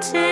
mountain.